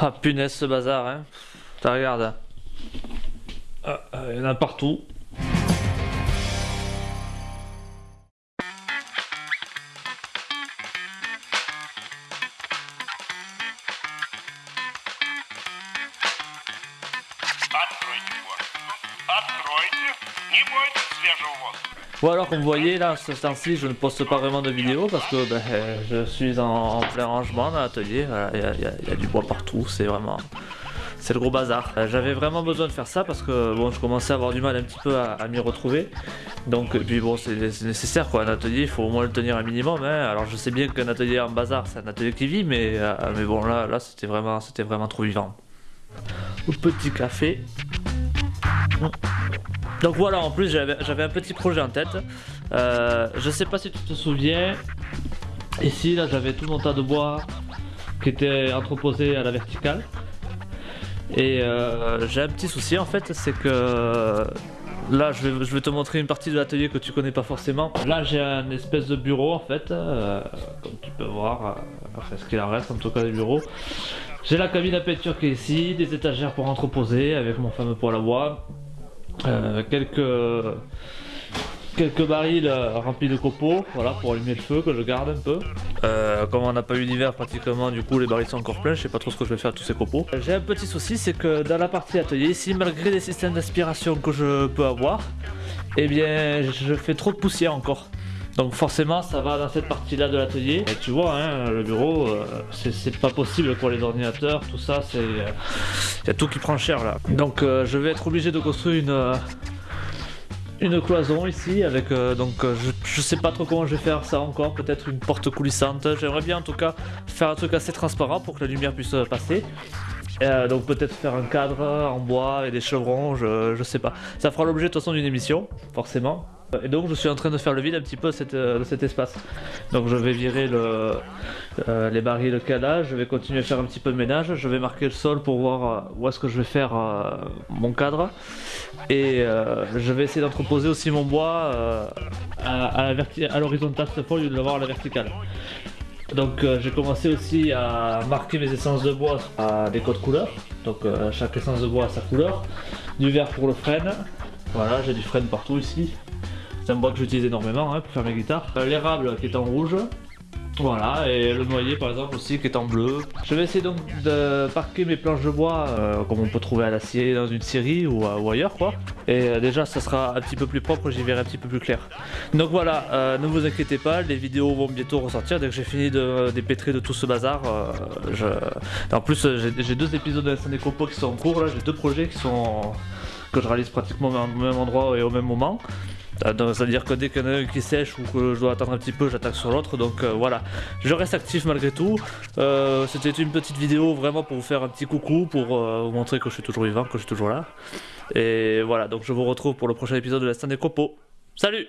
Ah punaise ce bazar hein. T'as regarde. Ah, ah, il ah, y en a partout. Откройте. Не бойтесь свежего воздуха. Ou alors comme vous voyez là, ce temps-ci je ne poste pas vraiment de vidéos parce que ben, euh, je suis en, en plein rangement dans l'atelier, Voilà, il y, a- il y a- il y a du bois partout, c'est vraiment... C'est le gros bazar. Euh, J'avais vraiment besoin de faire ça parce que bon, je commençais à avoir du mal un petit peu à, à m'y retrouver. Donc, et puis bon, c'est c'est nécessaire quoi. Un atelier, il faut au moins le tenir un minimum. hein. Alors, je sais bien qu'un atelier en bazar, c'est un atelier qui vit, mais, euh, mais bon, là, là c'était vraiment, c'était vraiment trop vivant. Au petit café. donc voilà, en plus j'avais un petit projet en tête. Euh, je sais pas si tu te souviens. Ici, là, j'avais tout mon tas de bois qui était entreposé à la verticale. Et euh, j'ai un petit souci en fait, c'est que là, je vais, te montrer une partie de l'atelier que tu connais pas forcément. Là, j'ai un espèce de bureau en fait, euh, comme tu peux voir, euh, enfin ce qu'il en reste en tout cas des bureaux. J'ai la cabine à peinture qui est ici, des étagères pour entreposer avec mon fameux poêle à bois, euh, quelques quelques barils euh, remplis de copeaux, voilà pour allumer le feu que je garde un peu. Euh, comme on n'a pas eu d'hiver pratiquement, du coup les barils sont encore pleins, je sais pas trop ce que je vais faire de tous ces copeaux. J'ai un petit souci, c'est que dans la partie atelier ici, malgré les systèmes d'aspiration que je peux avoir, eh bien je fais trop de poussière encore. Donc forcément ça va dans cette partie là de l'atelier. Et tu vois hein, le bureau euh, c'est- pas possible pour les ordinateurs, tout ça c'est... Il y a tout qui prend cher là. Donc euh, je vais être obligé de construire une... euh, une cloison ici avec euh, donc euh, je, je sais pas trop comment je vais faire ça encore. Peut-être une porte coulissante. J'aimerais bien en tout cas faire un truc assez transparent pour que la lumière puisse euh, passer. Euh, donc peut-être faire un cadre en bois et des chevrons je, je sais pas. Ça fera l'objet de toute façon d'une émission forcément et donc je suis en train de faire le vide un petit peu de, euh, de cet espace. Donc je vais virer euh, les barils qu'il y a là, je vais continuer à faire un petit peu de ménage, je vais marquer le sol pour voir euh, où est-ce que je vais faire mon cadre. Et je vais essayer d'entreposer aussi mon bois à, l'horizontale cette fois au lieu de l'avoir à la verticale. Donc j'ai commencé aussi à marquer mes essences de bois à des codes couleurs, donc chaque essence de bois a sa couleur, du vert pour le frêne, voilà j'ai du frêne partout ici, c'est un bois que j'utilise énormément hein, pour faire mes guitares, Euh, l'érable qui est en rouge, voilà, et le noyer par exemple aussi qui est en bleu. Je vais essayer donc de parquer mes planches de bois euh, comme on peut trouver à l'acier dans une série ou, euh, ou ailleurs quoi. Et déjà ça sera un petit peu plus propre, j'y verrai un petit peu plus clair. Donc voilà, ne vous inquiétez pas, les vidéos vont bientôt ressortir dès que j'ai fini de dépêtrer de tout ce bazar. En plus j'ai deux épisodes de compos qui sont en cours là, j'ai deux projets qui sont que je réalise pratiquement au même endroit et au même moment. C'est-à-dire que dès qu'il y en a un qui sèche ou que je dois attendre un petit peu, j'attaque sur l'autre. Donc euh, voilà, je reste actif malgré tout. Euh, C'était une petite vidéo vraiment pour vous faire un petit coucou, pour euh, vous montrer que je suis toujours vivant, que je suis toujours là. Et voilà, donc je vous retrouve pour le prochain épisode de la scène des copeaux. Salut